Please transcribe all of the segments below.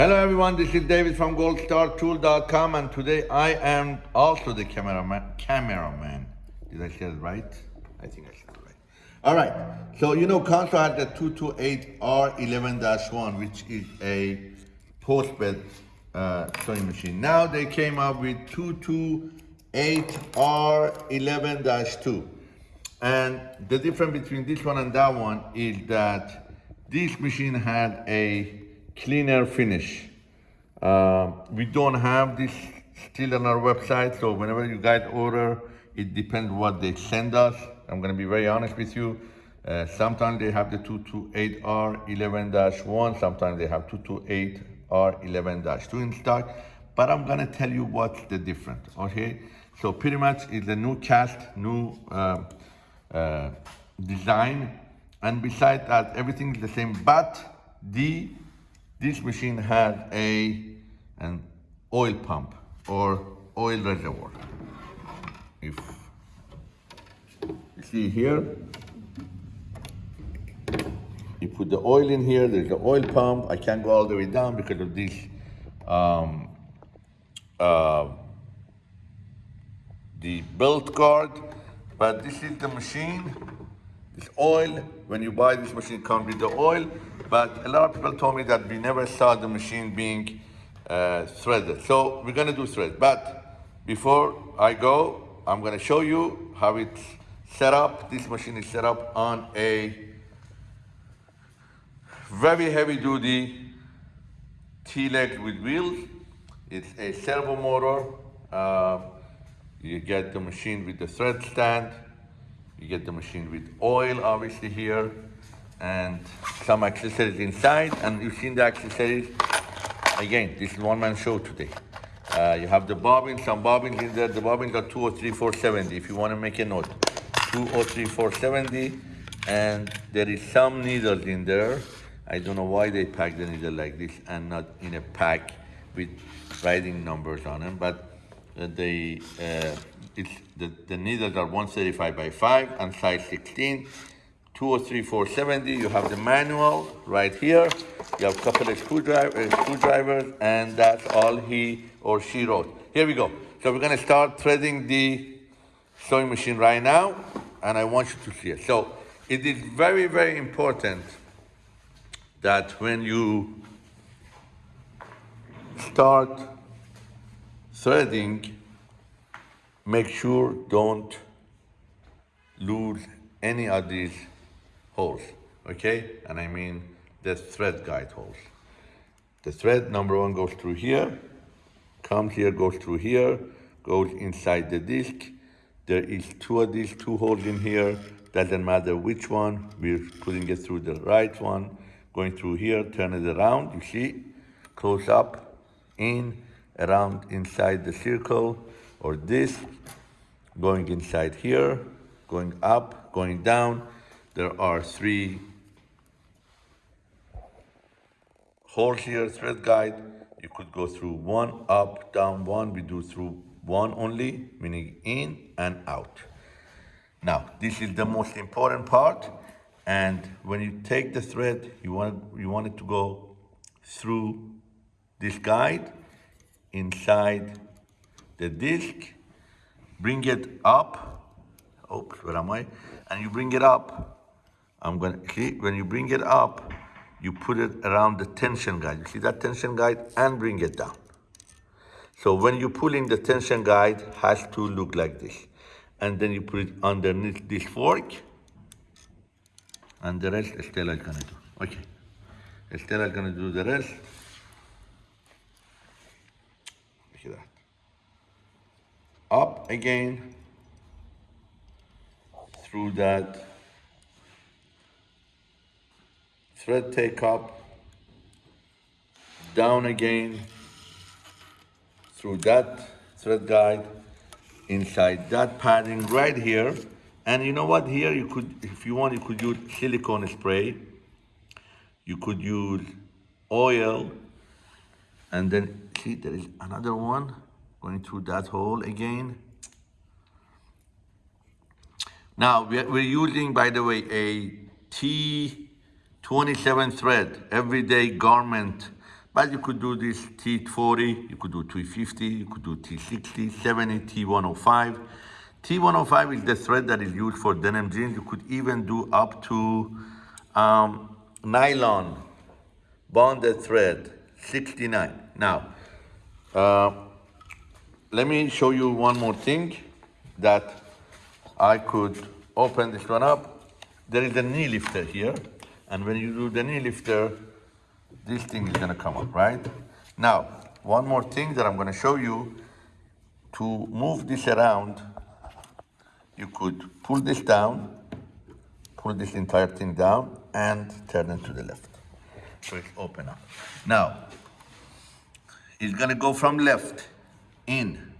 Hello everyone, this is David from goldstartool.com and today I am also the cameraman. Cameraman. Did I say it right? I think I said it right. All right, so you know Consew had the 228R11-1 which is a post-bed uh, sewing machine. Now they came up with 228R11-2 and the difference between this one and that one is that this machine had a cleaner finish. Uh, we don't have this still on our website, so whenever you guys order, it depends what they send us. I'm gonna be very honest with you. Uh, sometimes they have the 228R11-1, sometimes they have 228R11-2 in stock, but I'm gonna tell you what's the difference, okay? So pretty much it's a new cast, new uh, uh, design, and besides that, everything is the same, but the this machine had a an oil pump or oil reservoir. If you see here, you put the oil in here, there's the oil pump. I can't go all the way down because of this um, uh, the belt guard, but this is the machine, oil. When you buy this machine, it comes with the oil, but a lot of people told me that we never saw the machine being uh, threaded. So we're gonna do thread, but before I go, I'm gonna show you how it's set up. This machine is set up on a very heavy duty T-leg with wheels. It's a servo motor. Uh, you get the machine with the thread stand. You get the machine with oil, obviously here and some accessories inside and you've seen the accessories. Again this is one man show today. Uh, you have the bobbin some bobbins in there. The bobbins are 203470 if you want to make a note 203470 and there is some needles in there. I don't know why they pack the needle like this and not in a pack with writing numbers on them but uh, they uh, it's the, the needles are 135 by 5 and size 16 203470, you have the manual right here. You have couple of screwdriver, uh, screwdrivers, and that's all he or she wrote. Here we go. So we're gonna start threading the sewing machine right now, and I want you to see it. So it is very, very important that when you start threading, make sure don't lose any of these holes, okay? And I mean the thread guide holes. The thread number one goes through here, comes here, goes through here, goes inside the disc. There is two of these two holes in here. Doesn't matter which one. We're putting it through the right one, going through here, turn it around, you see? Close up, in, around inside the circle or disc, going inside here, going up, going down, there are three holes here, thread guide. You could go through one, up, down, one. We do through one only, meaning in and out. Now, this is the most important part. And when you take the thread, you want, you want it to go through this guide inside the disc, bring it up. Oops, where am I? And you bring it up I'm to, see, when you bring it up, you put it around the tension guide. You see that tension guide and bring it down. So when you're pulling the tension guide has to look like this. And then you put it underneath this fork. And the rest Estella is gonna do. Okay. Estella is gonna do the rest. That. Up again. Through that thread take up, down again, through that thread guide, inside that padding right here. And you know what, here you could, if you want, you could use silicone spray. You could use oil. And then, see, there is another one going through that hole again. Now, we're, using, by the way, a T 27 thread, everyday garment But you could do this T40, you could do T50, you could do T60, 70, T105. T105 is the thread that is used for denim jeans. You could even do up to um, nylon bonded thread, 69. Now, uh, let me show you one more thing that I could open this one up. There is a knee lifter here, and when you do the knee lifter, this thing is gonna come up, right? Now, one more thing that I'm gonna show you, to move this around, you could pull this down, pull this entire thing down, and turn it to the left. So it's open up. Now, it's gonna go from left, in,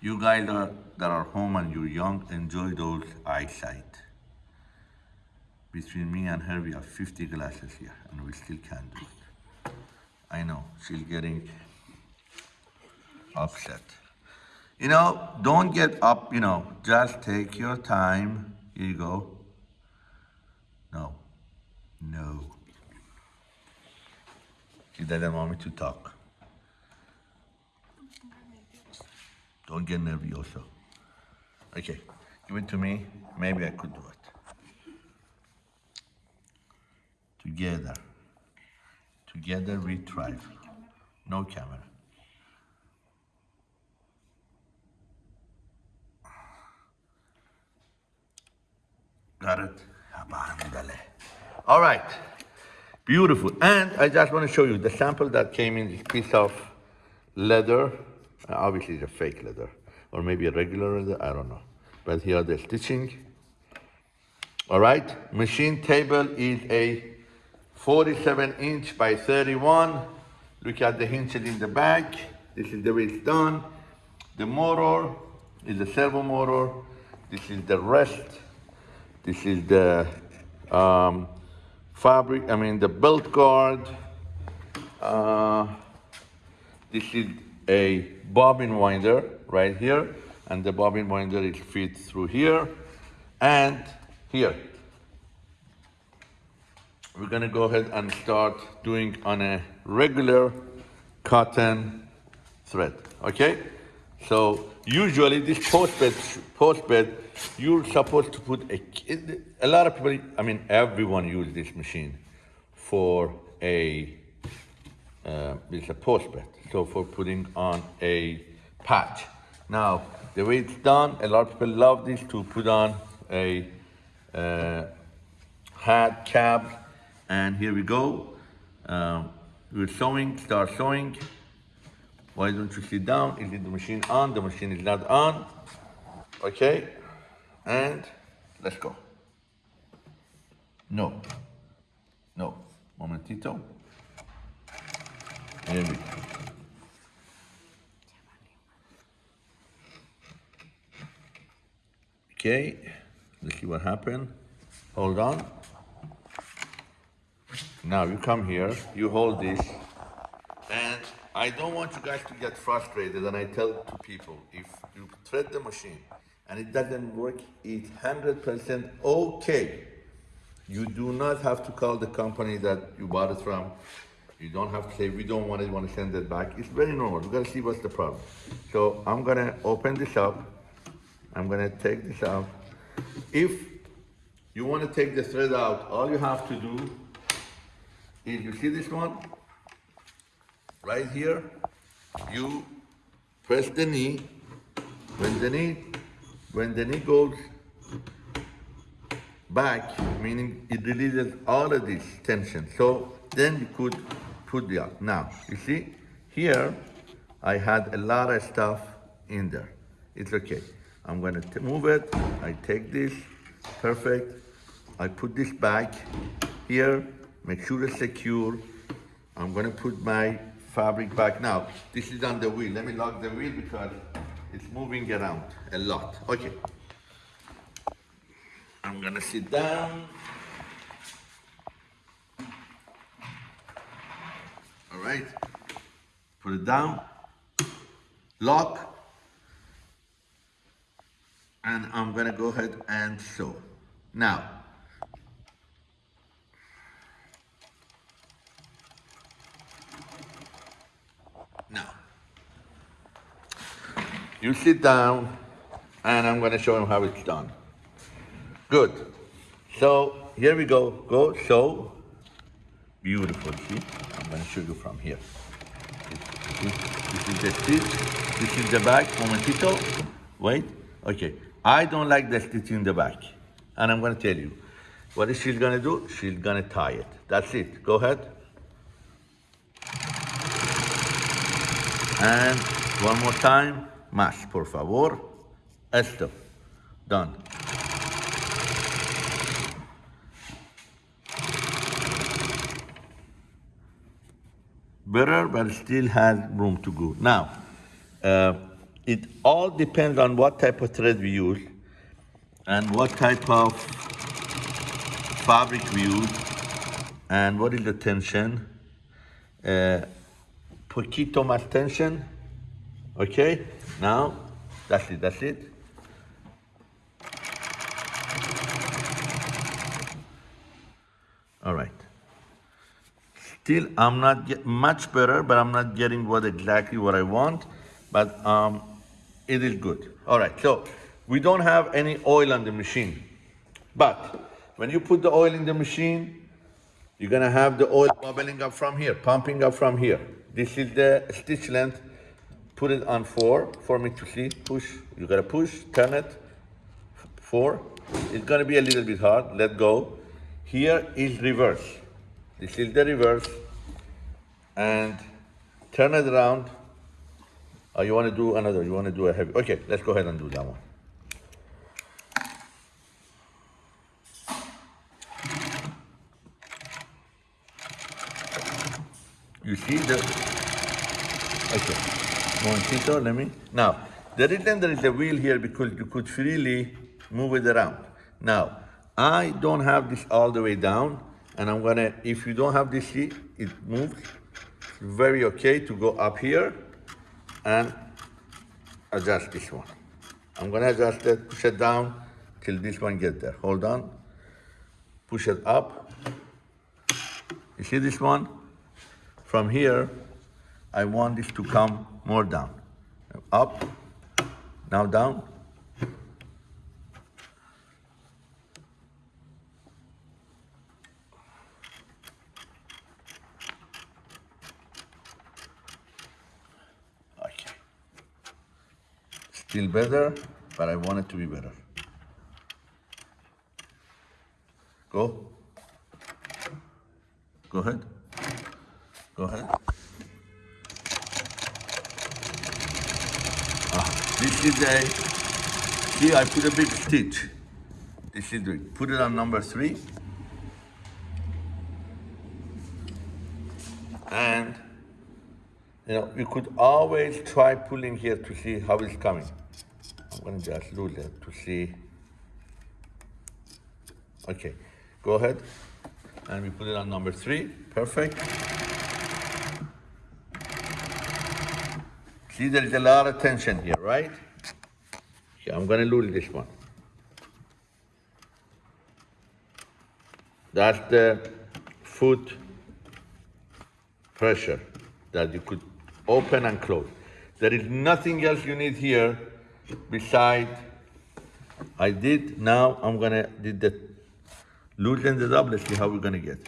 You guys are, that are home and you're young, enjoy those eyesight. Between me and her, we have 50 glasses here, and we still can't do it. I know, she's getting upset. You know, don't get up, you know, just take your time. Here you go. No, no. She doesn't want me to talk. Don't get nervioso. Okay, give it to me. Maybe I could do it. Together. Together we thrive. No camera. All right. Beautiful. And I just want to show you the sample that came in this piece of leather. Uh, Obviously, it's a fake leather, or maybe a regular leather. I don't know. But here the stitching. All right. Machine table is a 47 inch by 31. Look at the hinges in the back. This is the way it's done. The motor is a servo motor. This is the rest. This is the um, fabric, I mean the belt guard. Uh, this is a bobbin winder right here, and the bobbin winder is fit through here and here. We're gonna go ahead and start doing on a regular cotton thread, okay? So usually this post bed, post bed, you're supposed to put a, a lot of people, I mean, everyone use this machine for a, uh, it's a post bed. So for putting on a patch. Now, the way it's done, a lot of people love this to put on a uh, hat, cap, and here we go. Um, we're sewing, start sewing. Why don't you sit down? Is it the machine on? The machine is not on. Okay, and let's go. No, no, momentito. Here we go. Okay, let's see what happened. Hold on. Now you come here, you hold this, I don't want you guys to get frustrated. And I tell to people, if you thread the machine and it doesn't work, it's hundred percent okay. You do not have to call the company that you bought it from. You don't have to say we don't want it, want to send it back. It's very normal. We gotta see what's the problem. So I'm gonna open this up. I'm gonna take this out. If you want to take the thread out, all you have to do is you see this one right here. You press the knee. When the knee, when the knee goes back, meaning it releases all of this tension. So then you could put the out. Now, you see, here I had a lot of stuff in there. It's okay. I'm gonna move it. I take this, perfect. I put this back here, make sure it's secure. I'm gonna put my fabric back. Now, this is on the wheel. Let me lock the wheel because it's moving around a lot. Okay. I'm gonna sit down. All right. Put it down. Lock. and I'm gonna go ahead and sew. Now, you sit down and I'm gonna show him how it's done. Good. So here we go. Go sew. Beautiful. See? I'm gonna show you from here. This, this is the stitch. This is the back. Momentito. Wait. Okay. I don't like the stitch in the back. And I'm gonna tell you. What is she gonna do? She's gonna tie it. That's it. Go ahead. And one more time. Más, por favor. Esto. Done. better, but still has room to go. Now, uh, it all depends on what type of thread we use and what type of fabric we use and what is the tension. Uh, poquito más tension, okay? Now, that's it, that's it. All right. Still, I'm not get much better, but I'm not getting what exactly what I want. But um, it is good. All right, so we don't have any oil on the machine. But when you put the oil in the machine, you're gonna have the oil bubbling up from here, pumping up from here. This is the stitch length. Put it on four for me to see. Push, you gotta push, turn it, four. It's gonna be a little bit hard, let go. Here is reverse. This is the reverse. And turn it around. Oh, you want to do another, you want to do a heavy. Okay, let's go ahead and do that one. You see the, okay, momentito, let me, now, the reason there is a wheel here because you could freely move it around. Now, I don't have this all the way down, and I'm gonna, if you don't have this seat, it moves. Very okay to go up here and adjust this one. I'm gonna adjust it, push it down till this one get there. Hold on, push it up. You see this one? From here, I want this to come more down. Up, now down, Okay. Still better, but I want it to be better. Go. Go ahead. Go ahead. Is a, see, I put a big stitch. This is it. Put it on number three. And you know, you could always try pulling here to see how it's coming. I'm gonna just lose it to see. Okay, go ahead. And we put it on number three, perfect. See, there is a lot of tension here, right? Okay, I'm gonna lose this one. That's the foot pressure that you could open and close. There is nothing else you need here beside, I did, now I'm gonna, did the, loosen it up, let's see how we're gonna get.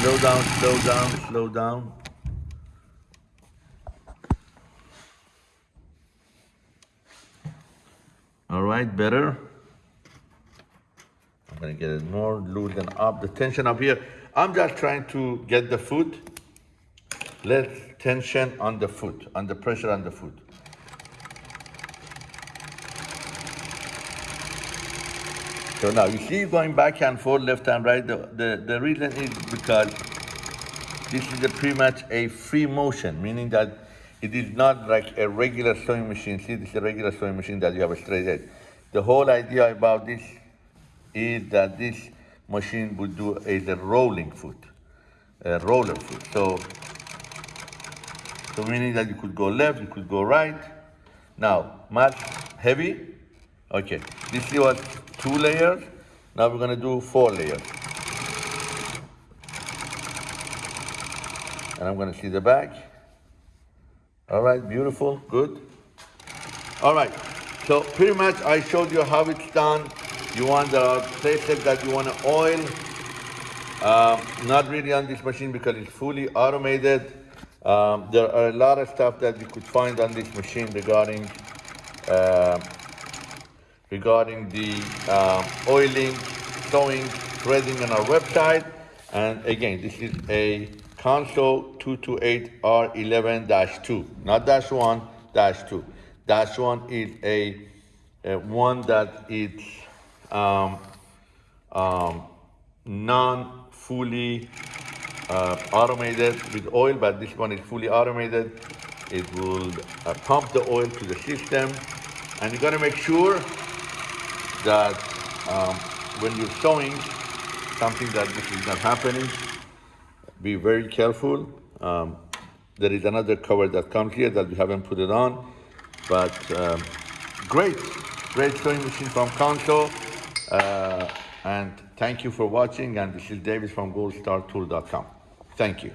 Slow down, slow down, slow down. Right, better. I'm gonna get it more loosen up, the tension up here. I'm just trying to get the foot, less tension on the foot, on the pressure on the foot. So now you see going back and forth, left and right. The, the, the reason is because this is a pretty much a free motion, meaning that it is not like a regular sewing machine. See, this is a regular sewing machine that you have a straight edge. The whole idea about this is that this machine would do is a rolling foot, a roller foot. So, So meaning that you could go left, you could go right. Now, mat heavy. Okay, this was two layers. Now we're gonna do four layers. And I'm gonna see the back. All right, beautiful, good. All right, so pretty much I showed you how it's done. You want the places that you want to oil. Um, not really on this machine because it's fully automated. Um, there are a lot of stuff that you could find on this machine regarding uh, regarding the um, oiling, sewing, threading on our website. And again, this is a Consew 228R11-2, not dash one, dash two. Dash one is a, a one that is um, um, non-fully uh, automated with oil, but this one is fully automated. It will uh, pump the oil to the system, and you gotta make sure that um, when you're sewing, something that this is not happening, be very careful. Um, there is another cover that comes here that we haven't put it on, but um, great, great sewing machine from Consew. Uh, and thank you for watching. And this is David from goldstartool.com. Thank you.